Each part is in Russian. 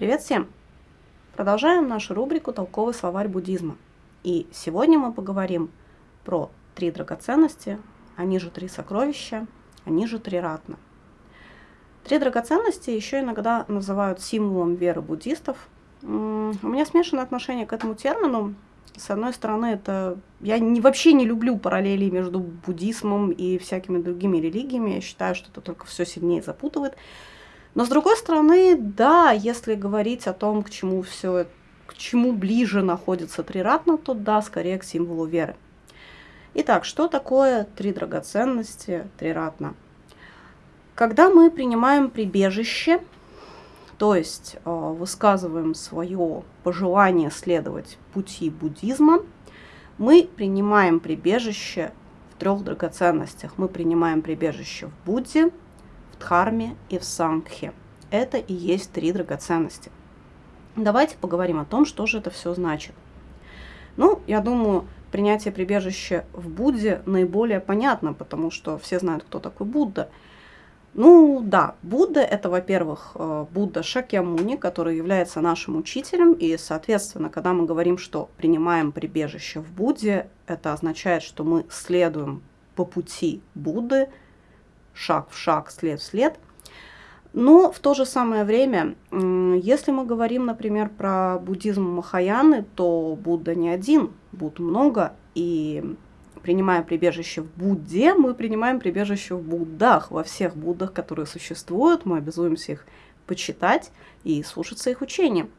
Привет всем! Продолжаем нашу рубрику «Толковый словарь буддизма». И сегодня мы поговорим про три драгоценности, они же три сокровища, они же три ратна. Три драгоценности еще иногда называют символом веры буддистов. У меня смешанное отношение к этому термину. С одной стороны, это я не, вообще не люблю параллели между буддизмом и всякими другими религиями. Я считаю, что это только все сильнее запутывает. Но с другой стороны, да, если говорить о том, к чему все, к чему ближе находится триратно, то да, скорее к символу веры. Итак, что такое три драгоценности триратно? Когда мы принимаем прибежище, то есть э, высказываем свое пожелание следовать пути буддизма, мы принимаем прибежище в трех драгоценностях. Мы принимаем прибежище в Будде, Дхарме и в Сангхе. Это и есть три драгоценности. Давайте поговорим о том, что же это все значит. Ну, я думаю, принятие прибежища в Будде наиболее понятно, потому что все знают, кто такой Будда. Ну да, Будда это, во-первых, э, Будда Шакьямуни, который является нашим учителем, и, соответственно, когда мы говорим, что принимаем прибежище в Будде, это означает, что мы следуем по пути Будды, шаг в шаг, след в след. Но в то же самое время, если мы говорим, например, про буддизм Махаяны, то Будда не один, Будд много, и принимая прибежище в Будде, мы принимаем прибежище в Буддах, во всех Буддах, которые существуют, мы обязуемся их почитать и слушаться их учениям.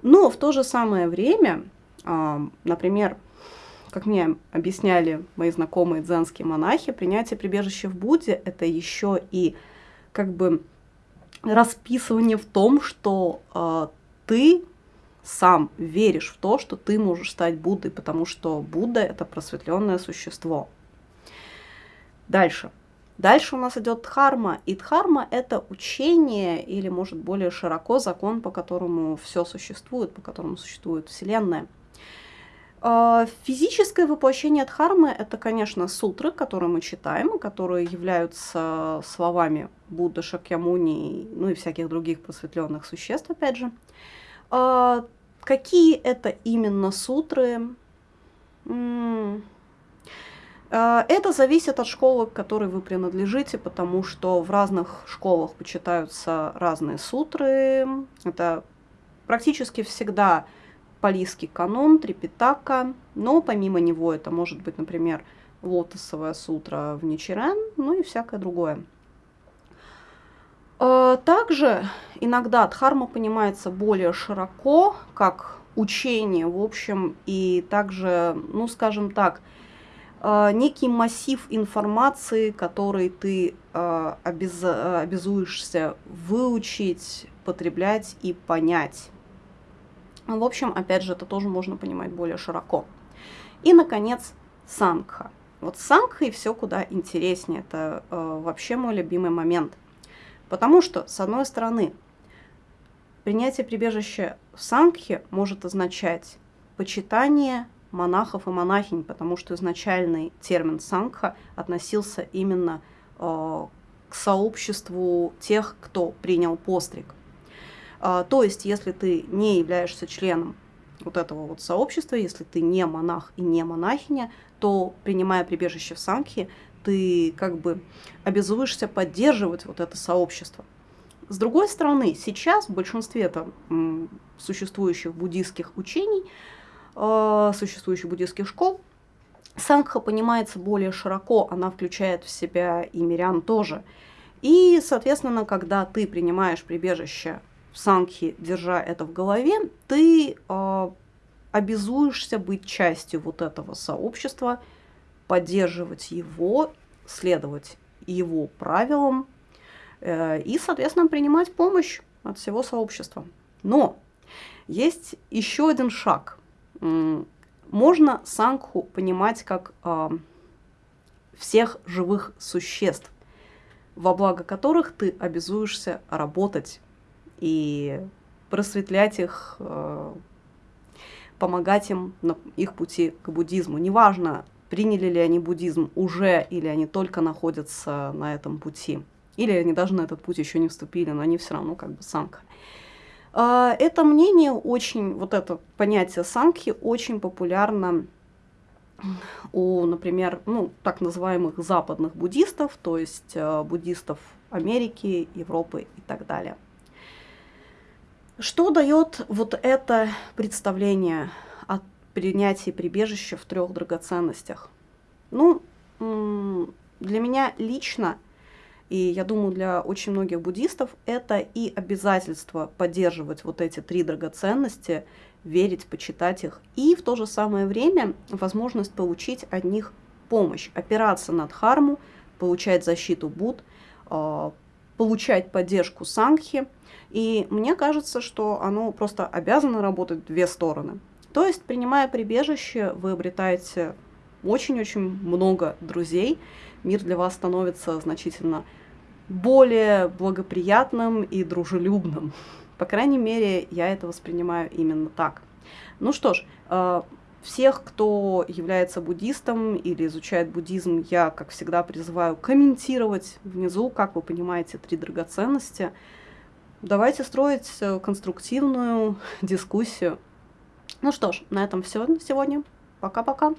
Но в то же самое время, а, например, как мне объясняли мои знакомые дзенские монахи, принятие прибежища в Будде – это еще и как бы расписывание в том, что э, ты сам веришь в то, что ты можешь стать Буддой, потому что Будда – это просветленное существо. Дальше. Дальше у нас идет дхарма, и дхарма – это учение, или, может, более широко, закон, по которому все существует, по которому существует Вселенная – физическое воплощение Дхармы – это, конечно, сутры, которые мы читаем, которые являются словами Будды, Шакьямуни, ну и всяких других просветленных существ, опять же. А, какие это именно сутры? А, это зависит от школы, к которой вы принадлежите, потому что в разных школах почитаются разные сутры. Это практически всегда палийский канон, трипитака, но помимо него это может быть, например, лотосовая сутра в Ничирен, ну и всякое другое. А, также иногда дхарма понимается более широко, как учение, в общем, и также, ну, скажем так, а, некий массив информации, который ты а, обяз... обязуешься выучить, потреблять и понять. В общем, опять же, это тоже можно понимать более широко. И, наконец, сангха. Вот сангха и все куда интереснее. Это э, вообще мой любимый момент. Потому что, с одной стороны, принятие прибежища в сангхе может означать почитание монахов и монахинь, потому что изначальный термин сангха относился именно э, к сообществу тех, кто принял постриг. А, то есть, если ты не являешься членом вот этого вот сообщества, если ты не монах и не монахиня, то, принимая прибежище в Сангхи, ты как бы обязуешься поддерживать вот это сообщество. С другой стороны, сейчас в большинстве там, существующих буддийских учений, э, существующих буддийских школ, Сангха понимается более широко, она включает в себя и мирян тоже. И, соответственно, когда ты принимаешь прибежище сангхи, держа это в голове, ты э, обязуешься быть частью вот этого сообщества, поддерживать его, следовать его правилам э, и, соответственно, принимать помощь от всего сообщества. Но есть еще один шаг. Можно сангху понимать как э, всех живых существ, во благо которых ты обязуешься работать и просветлять их, э, помогать им на их пути к буддизму. Неважно, приняли ли они буддизм уже, или они только находятся на этом пути, или они даже на этот путь еще не вступили, но они все равно как бы самка. А, это мнение очень, вот это понятие сангхи очень популярно у, например, ну, так называемых западных буддистов, то есть э, буддистов Америки, Европы и так далее. Что дает вот это представление о принятии прибежища в трех драгоценностях? Ну, для меня лично, и я думаю, для очень многих буддистов, это и обязательство поддерживать вот эти три драгоценности, верить, почитать их, и в то же самое время возможность получить от них помощь, опираться на дхарму, получать защиту Буд, а, получать поддержку Сангхи. И мне кажется, что оно просто обязано работать две стороны. То есть, принимая прибежище, вы обретаете очень-очень много друзей. Мир для вас становится значительно более благоприятным и дружелюбным. По крайней мере, я это воспринимаю именно так. Ну что ж, э, всех, кто является буддистом или изучает буддизм, я, как всегда, призываю комментировать внизу, как вы понимаете, три драгоценности. Давайте строить э, конструктивную дискуссию. Ну что ж, на этом все на сегодня. Пока-пока.